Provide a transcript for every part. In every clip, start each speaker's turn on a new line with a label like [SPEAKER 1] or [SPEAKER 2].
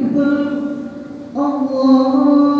[SPEAKER 1] إلا الله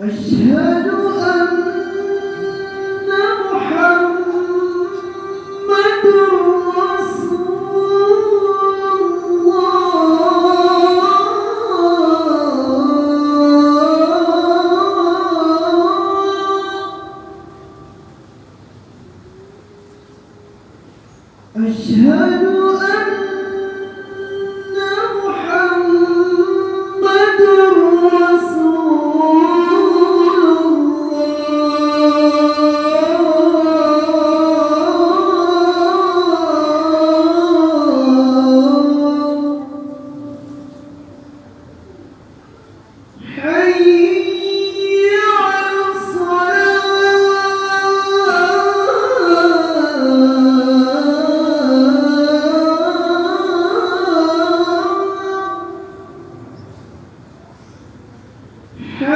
[SPEAKER 1] أشهد أن محمد رسول الله. أشهد Yeah.